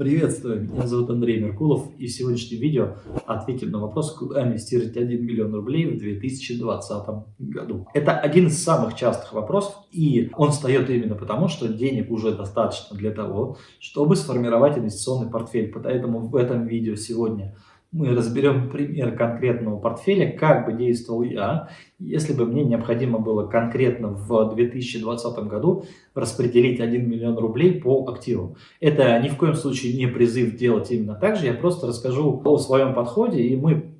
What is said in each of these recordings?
Приветствую, меня зовут Андрей Меркулов и в сегодняшнем видео ответим на вопрос, куда инвестировать 1 миллион рублей в 2020 году. Это один из самых частых вопросов и он встает именно потому, что денег уже достаточно для того, чтобы сформировать инвестиционный портфель. Поэтому в этом видео сегодня мы разберем пример конкретного портфеля, как бы действовал я, если бы мне необходимо было конкретно в 2020 году распределить 1 миллион рублей по активам. Это ни в коем случае не призыв делать именно так же, я просто расскажу о своем подходе, и мы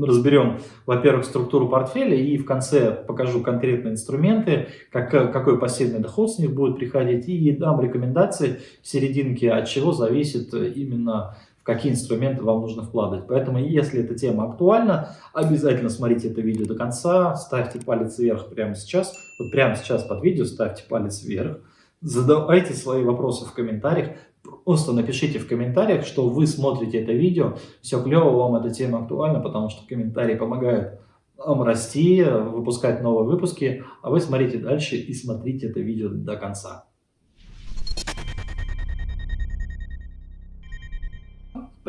разберем, во-первых, структуру портфеля, и в конце покажу конкретные инструменты, как, какой пассивный доход с них будет приходить, и дам рекомендации в серединке, от чего зависит именно в какие инструменты вам нужно вкладывать. Поэтому, если эта тема актуальна, обязательно смотрите это видео до конца, ставьте палец вверх прямо сейчас, вот прямо сейчас под видео ставьте палец вверх, задавайте свои вопросы в комментариях, просто напишите в комментариях, что вы смотрите это видео, все клево, вам эта тема актуальна, потому что комментарии помогают вам расти, выпускать новые выпуски, а вы смотрите дальше и смотрите это видео до конца.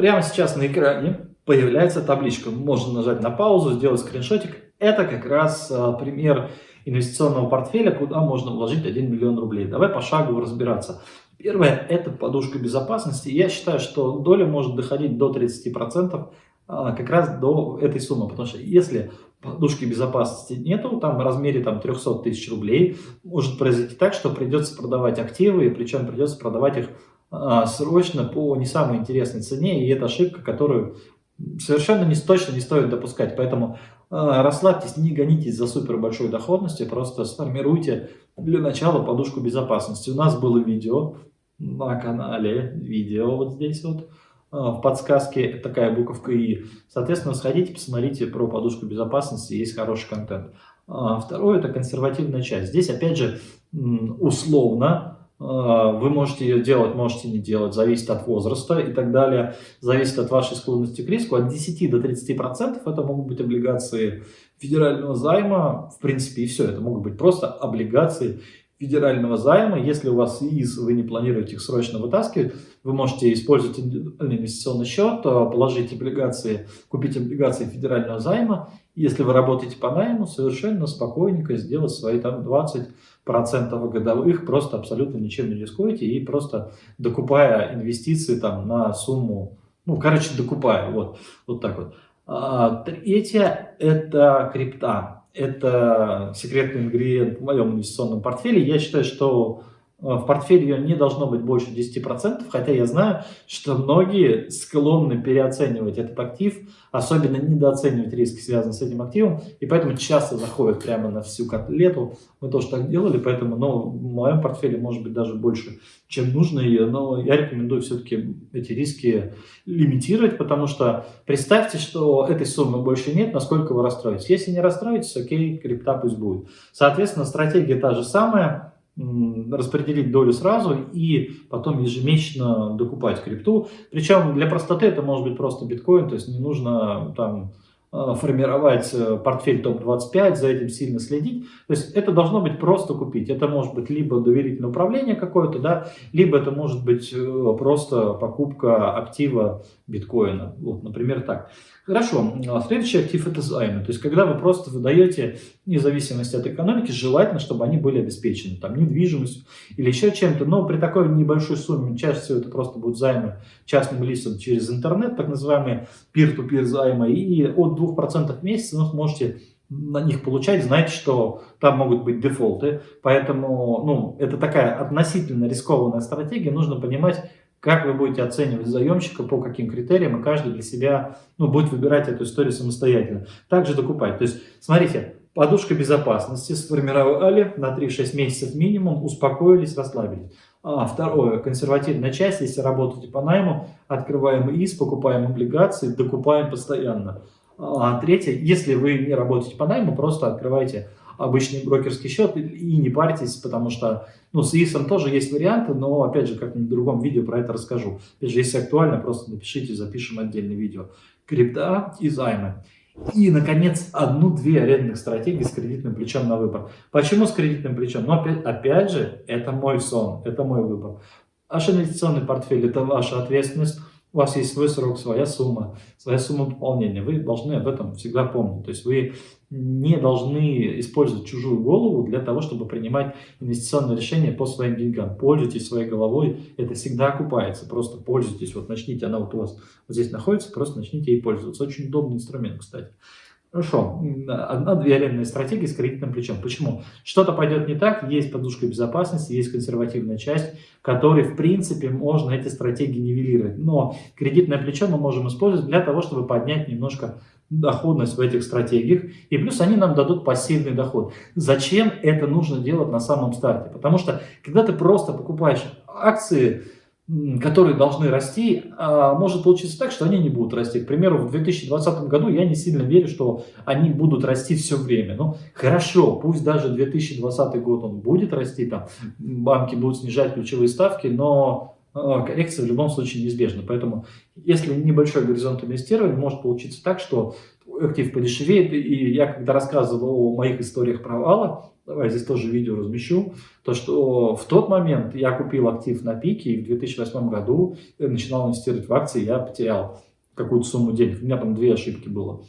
Прямо сейчас на экране появляется табличка. Можно нажать на паузу, сделать скриншотик. Это как раз а, пример инвестиционного портфеля, куда можно вложить 1 миллион рублей. Давай пошагово разбираться. Первое – это подушка безопасности. Я считаю, что доля может доходить до 30% а, как раз до этой суммы. Потому что если подушки безопасности нету, там в размере там, 300 тысяч рублей, может произойти так, что придется продавать активы, причем придется продавать их срочно по не самой интересной цене, и это ошибка, которую совершенно не, точно не стоит допускать. Поэтому а, расслабьтесь, не гонитесь за супер большой доходностью, просто сформируйте для начала подушку безопасности. У нас было видео на канале, видео вот здесь вот, а, в подсказке такая буковка И. Соответственно, сходите, посмотрите про подушку безопасности, есть хороший контент. Второе – это консервативная часть. Здесь, опять же, условно, а, вы можете ее делать, можете не делать, зависит от возраста и так далее, зависит от вашей склонности к риску. От 10 до 30 процентов это могут быть облигации федерального займа, в принципе, и все. Это могут быть просто облигации федерального займа. Если у вас ИИС, вы не планируете их срочно вытаскивать, вы можете использовать инвестиционный счет, а, положить облигации, купить облигации федерального займа. Если вы работаете по найму, совершенно спокойненько сделать свои там 20% годовых, просто абсолютно ничем не рискуете и просто докупая инвестиции там на сумму, ну, короче, докупая, вот, вот так вот. А, третье – это крипта это секретный ингредиент в моем инвестиционном портфеле. Я считаю, что в портфеле не должно быть больше 10%, хотя я знаю, что многие склонны переоценивать этот актив, особенно недооценивать риски, связанные с этим активом, и поэтому часто заходят прямо на всю котлету. Мы тоже так делали, поэтому ну, в моем портфеле может быть даже больше, чем нужно ее, но я рекомендую все-таки эти риски лимитировать, потому что представьте, что этой суммы больше нет, насколько вы расстроитесь. Если не расстроитесь, окей, крипта пусть будет. Соответственно, стратегия та же самая, распределить долю сразу и потом ежемесячно докупать крипту. Причем для простоты это может быть просто биткоин, то есть не нужно там формировать э, портфель топ-25, за этим сильно следить. То есть это должно быть просто купить. Это может быть либо доверительное управление какое-то, да, либо это может быть э, просто покупка актива биткоина. Вот, например, так. Хорошо, а следующий актив это займы. То есть когда вы просто выдаете, вне зависимости от экономики, желательно, чтобы они были обеспечены, там, недвижимостью или еще чем-то. Но при такой небольшой сумме, чаще всего это просто будут займы частным лицам через интернет, так называемые peer-to-peer -peer займы, и от 2% в месяц вы сможете на них получать, знаете, что там могут быть дефолты. Поэтому ну, это такая относительно рискованная стратегия. Нужно понимать, как вы будете оценивать заемщика, по каким критериям, и каждый для себя ну, будет выбирать эту историю самостоятельно. Также докупать. То есть, смотрите, подушка безопасности сформировали на 3-6 месяцев минимум, успокоились, расслабились. А, второе, консервативная часть, если работаете по найму, открываем ИС, покупаем облигации, докупаем постоянно. А третье, если вы не работаете по найму, просто открывайте обычный брокерский счет и не парьтесь, потому что ну, с ИСом тоже есть варианты, но опять же, как в другом видео про это расскажу. Опять же, если актуально, просто напишите, запишем отдельное видео. Крипта и займы. И, наконец, одну-две арендных стратегии с кредитным плечом на выбор. Почему с кредитным плечом? Ну, опять, опять же, это мой сон, это мой выбор. Ваш инвестиционный портфель – это ваша ответственность, у вас есть свой срок, своя сумма, своя сумма пополнения. Вы должны об этом всегда помнить. То есть вы не должны использовать чужую голову для того, чтобы принимать инвестиционные решения по своим деньгам. Пользуйтесь своей головой, это всегда окупается. Просто пользуйтесь, вот начните, она вот у вас вот здесь находится, просто начните ей пользоваться. Очень удобный инструмент, кстати. Хорошо, одна-две арендные стратегии с кредитным плечом. Почему? Что-то пойдет не так, есть подушка безопасности, есть консервативная часть, которой, в принципе, можно эти стратегии нивелировать. Но кредитное плечо мы можем использовать для того, чтобы поднять немножко доходность в этих стратегиях, и плюс они нам дадут пассивный доход. Зачем это нужно делать на самом старте? Потому что, когда ты просто покупаешь акции, которые должны расти, а, может получиться так, что они не будут расти. К примеру, в 2020 году я не сильно верю, что они будут расти все время. Ну, хорошо, пусть даже 2020 год он будет расти, там банки будут снижать ключевые ставки, но а, коррекция в любом случае неизбежна. Поэтому, если небольшой горизонт инвестирования, может получиться так, что актив подешевеет. И я, когда рассказывал о моих историях провала, давай здесь тоже видео размещу, то что в тот момент я купил актив на пике, и в 2008 году начинал инвестировать в акции, я потерял какую-то сумму денег. У меня там две ошибки было.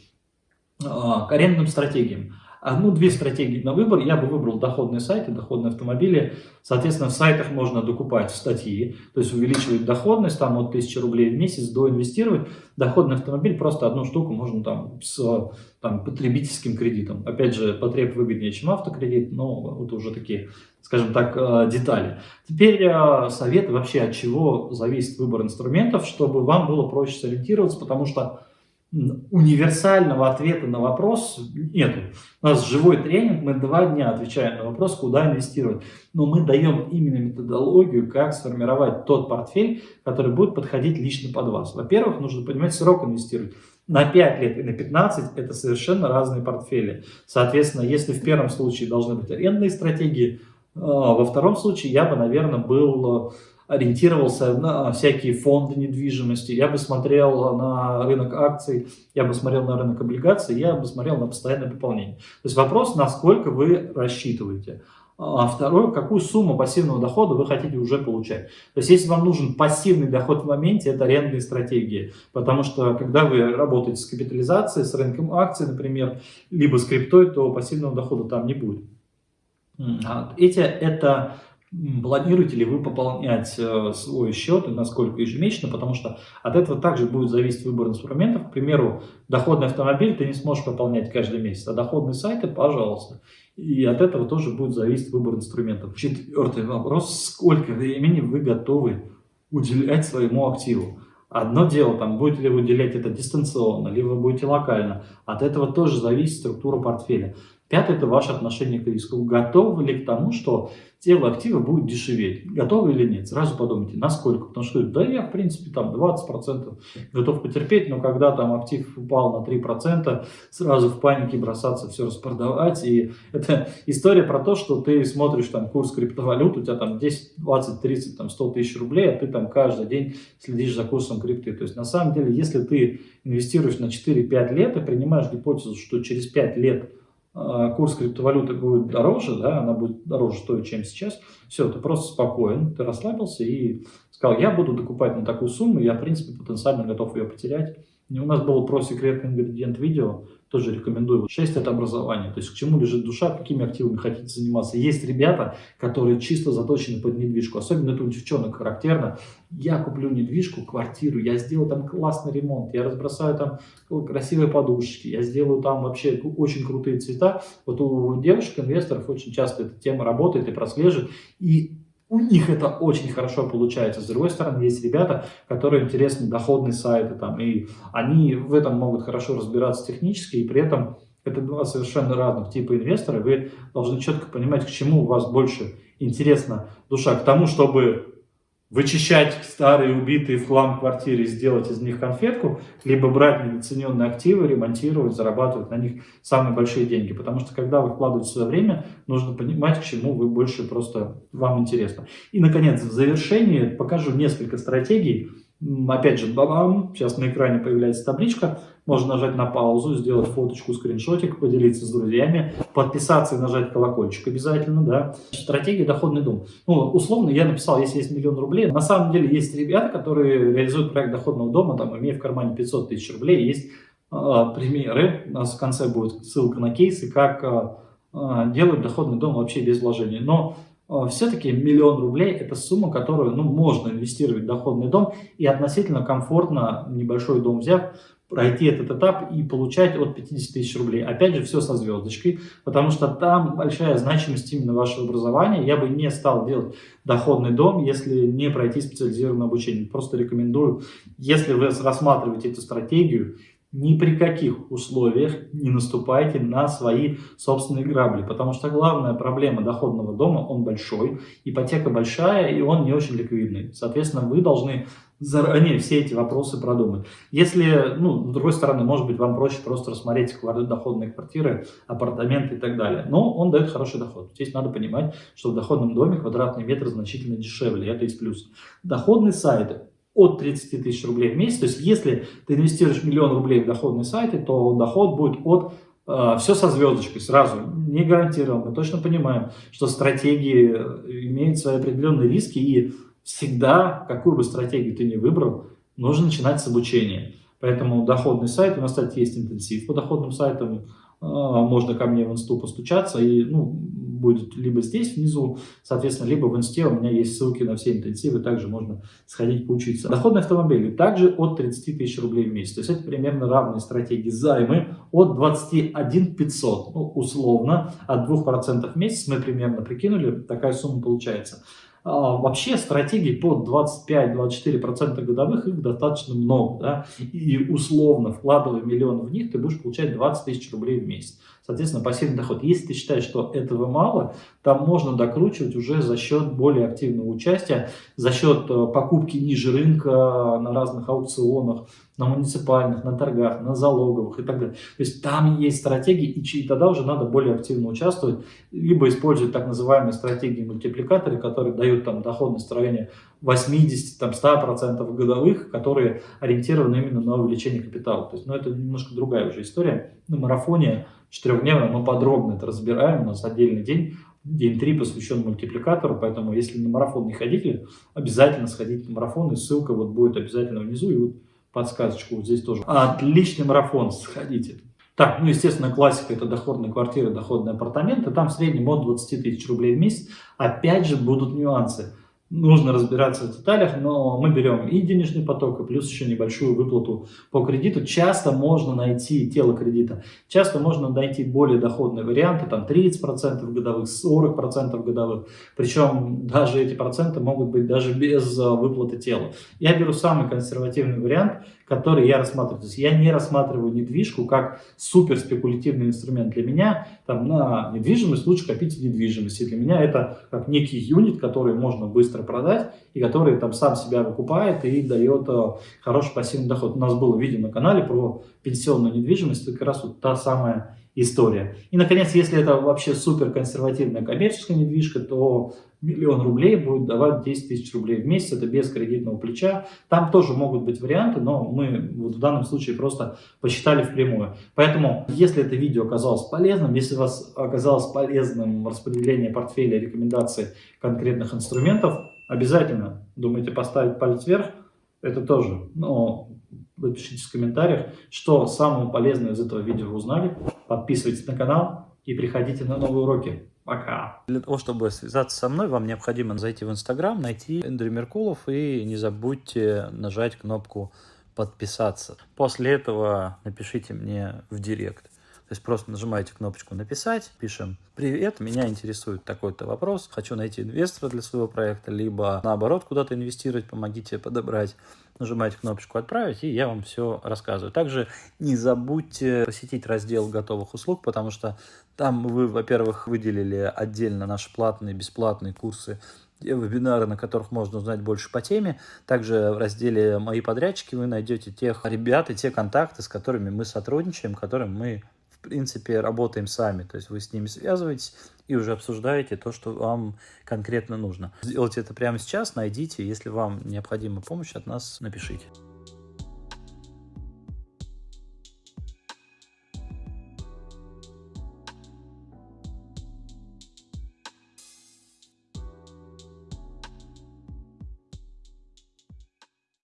А, к арендным стратегиям одну-две стратегии на выбор, я бы выбрал доходные сайты, доходные автомобили. Соответственно, в сайтах можно докупать статьи, то есть увеличивать доходность, там от 1000 рублей в месяц доинвестировать. Доходный автомобиль, просто одну штуку можно там с там, потребительским кредитом. Опять же, потреб выгоднее, чем автокредит, но вот уже такие, скажем так, э, детали. Теперь э, советы вообще, от чего зависит выбор инструментов, чтобы вам было проще сориентироваться, потому что универсального ответа на вопрос нету. У нас живой тренинг, мы два дня отвечаем на вопрос, куда инвестировать. Но мы даем именно методологию, как сформировать тот портфель, который будет подходить лично под вас. Во-первых, нужно понимать срок инвестировать. На 5 лет и на 15 это совершенно разные портфели. Соответственно, если в первом случае должны быть арендные стратегии, а, во втором случае я бы, наверное, был ориентировался на всякие фонды недвижимости, я бы смотрел на рынок акций, я бы смотрел на рынок облигаций, я бы смотрел на постоянное пополнение. То есть вопрос, насколько вы рассчитываете. А второе, какую сумму пассивного дохода вы хотите уже получать. То есть, если вам нужен пассивный доход в моменте, это арендные стратегии. Потому что, когда вы работаете с капитализацией, с рынком акций, например, либо с криптой, то пассивного дохода там не будет. Эти, это планируете ли вы пополнять э, свой счет и насколько ежемесячно, потому что от этого также будет зависеть выбор инструментов. К примеру, доходный автомобиль ты не сможешь пополнять каждый месяц, а доходные сайты, пожалуйста. И от этого тоже будет зависеть выбор инструментов. Четвертый вопрос, сколько времени вы готовы уделять своему активу? Одно дело, там, будете ли вы уделять это дистанционно, либо будете локально. От этого тоже зависит структура портфеля. Пятое – это ваше отношение к риску. Готовы ли к тому, что тело актива будет дешеветь? Готовы или нет? Сразу подумайте, насколько. Потому что, да, я, в принципе, там 20% готов потерпеть, но когда там актив упал на 3%, сразу в панике бросаться, все распродавать. И это история про то, что ты смотришь там курс криптовалют, у тебя там 10, 20, 30, там 100 тысяч рублей, а ты там каждый день следишь за курсом крипты. То есть, на самом деле, если ты инвестируешь на 4-5 лет и принимаешь гипотезу, что через 5 лет курс криптовалюты будет дороже, да, она будет дороже стоить, чем сейчас, все, ты просто спокоен, ты расслабился и сказал, я буду докупать на такую сумму, я, в принципе, потенциально готов ее потерять. И у нас было про секретный ингредиент видео, тоже рекомендую. 6 это образование, то есть к чему лежит душа, какими активами хотите заниматься. Есть ребята, которые чисто заточены под недвижку, особенно это у девчонок характерно. Я куплю недвижку, квартиру, я сделаю там классный ремонт, я разбросаю там красивые подушечки, я сделаю там вообще очень крутые цвета. Вот у девушек-инвесторов очень часто эта тема работает и прослеживает. И у них это очень хорошо получается. С другой стороны, есть ребята, которые интересны доходные сайты, там, и они в этом могут хорошо разбираться технически, и при этом это два совершенно разных типа инвестора. Вы должны четко понимать, к чему у вас больше интересна душа. К тому, чтобы вычищать старые убитые в хлам квартиры, сделать из них конфетку, либо брать недооцененные активы, ремонтировать, зарабатывать на них самые большие деньги. Потому что когда вы вкладываете свое время, нужно понимать, к чему вы больше просто вам интересно. И, наконец, в завершении покажу несколько стратегий, Опять же, бабам, сейчас на экране появляется табличка, можно нажать на паузу, сделать фоточку, скриншотик, поделиться с друзьями, подписаться и нажать колокольчик обязательно, да. Стратегия доходный дом. Ну, условно я написал, если есть миллион рублей. На самом деле есть ребята, которые реализуют проект доходного дома, там, имея в кармане 500 тысяч рублей, есть э, примеры, у нас в конце будет ссылка на кейсы, как э, делают доходный дом вообще без вложений. Но а, все-таки миллион рублей – это сумма, которую ну, можно инвестировать в доходный дом и относительно комфортно, небольшой дом взяв, пройти этот этап и получать от 50 тысяч рублей. Опять же, все со звездочкой, потому что там большая значимость именно вашего образования. Я бы не стал делать доходный дом, если не пройти специализированное обучение. Просто рекомендую, если вы рассматриваете эту стратегию, ни при каких условиях не наступайте на свои собственные грабли, потому что главная проблема доходного дома, он большой, ипотека большая и он не очень ликвидный. Соответственно, вы должны заранее все эти вопросы продумать. Если, ну, с другой стороны, может быть, вам проще просто рассмотреть доходные квартиры, апартаменты и так далее. Но он дает хороший доход. Здесь надо понимать, что в доходном доме квадратный метр значительно дешевле, это есть плюс. Доходный сайт от 30 тысяч рублей в месяц. То есть, если ты инвестируешь миллион рублей в доходные сайты, то доход будет от э, все со звездочкой сразу, не гарантирован. Мы точно понимаем, что стратегии э, имеют свои определенные риски, и всегда, какую бы стратегию ты ни выбрал, нужно начинать с обучения. Поэтому доходный сайт, у нас, кстати, есть интенсив по доходным сайтам, э, можно ко мне в инсту постучаться, и ну, будет либо здесь внизу, соответственно, либо в инсте у меня есть ссылки на все интенсивы, также можно сходить поучиться. Доходные автомобили также от 30 тысяч рублей в месяц, то есть это примерно равные стратегии займы от 21 500, ну, условно, от 2% в месяц мы примерно прикинули, такая сумма получается. А, вообще стратегий под 25-24% годовых их достаточно много. Да? И условно вкладывая миллион в них, ты будешь получать 20 тысяч рублей в месяц. Соответственно, пассивный доход. Если ты считаешь, что этого мало, там можно докручивать уже за счет более активного участия, за счет э, покупки ниже рынка на разных аукционах, на муниципальных, на торгах, на залоговых и так далее. То есть там есть стратегии, и тогда уже надо более активно участвовать, либо использовать так называемые стратегии мультипликаторы, которые дают там доходность в районе 80-100% годовых, которые ориентированы именно на увеличение капитала. То есть, ну, это немножко другая уже история. На марафоне четырехдневном мы подробно это разбираем, у нас отдельный день, день 3 посвящен мультипликатору, поэтому если на марафон не ходили, обязательно сходите на марафон, и ссылка вот будет обязательно внизу, и вот подсказочку вот здесь тоже. Отличный марафон, сходите. Так, ну, естественно, классика – это доходная квартира, доходные апартаменты. Там в среднем от 20 тысяч рублей в месяц. Опять же, будут нюансы нужно разбираться в деталях, но мы берем и денежный поток, и плюс еще небольшую выплату по кредиту. Часто можно найти тело кредита, часто можно найти более доходные варианты, там 30% годовых, 40% годовых. Причем даже эти проценты могут быть даже без а, выплаты тела. Я беру самый консервативный вариант, который я рассматриваю. То есть я не рассматриваю недвижку как супер спекулятивный инструмент. Для меня там, на недвижимость лучше копить в недвижимости. Для меня это как некий юнит, который можно быстро продать и который там сам себя выкупает и дает э, хороший пассивный доход. У нас было видео на канале про пенсионную недвижимость, это как раз вот та самая история. И, наконец, если это вообще супер консервативная коммерческая недвижка, то миллион рублей будет давать 10 тысяч рублей в месяц, это без кредитного плеча. Там тоже могут быть варианты, но мы вот в данном случае просто посчитали впрямую. Поэтому, если это видео оказалось полезным, если вас оказалось полезным распределение портфеля, рекомендаций конкретных инструментов, обязательно думайте поставить палец вверх, это тоже, но напишите в комментариях, что самого полезного из этого видео вы узнали. Подписывайтесь на канал и приходите на новые уроки. Пока. Для того, чтобы связаться со мной, вам необходимо зайти в Инстаграм, найти Эндрю Меркулов и не забудьте нажать кнопку подписаться. После этого напишите мне в директ. То есть просто нажимаете кнопочку «Написать», пишем «Привет, меня интересует такой-то вопрос, хочу найти инвестора для своего проекта», либо наоборот куда-то инвестировать, помогите подобрать. Нажимаете кнопочку «Отправить», и я вам все рассказываю. Также не забудьте посетить раздел готовых услуг, потому что там вы, во-первых, выделили отдельно наши платные, бесплатные курсы вебинары, на которых можно узнать больше по теме. Также в разделе «Мои подрядчики» вы найдете тех ребят и те контакты, с которыми мы сотрудничаем, которым мы принципе, работаем сами. То есть вы с ними связываетесь, и уже обсуждаете то, что вам конкретно нужно. Сделайте это прямо сейчас, найдите, если вам необходима помощь от нас, напишите.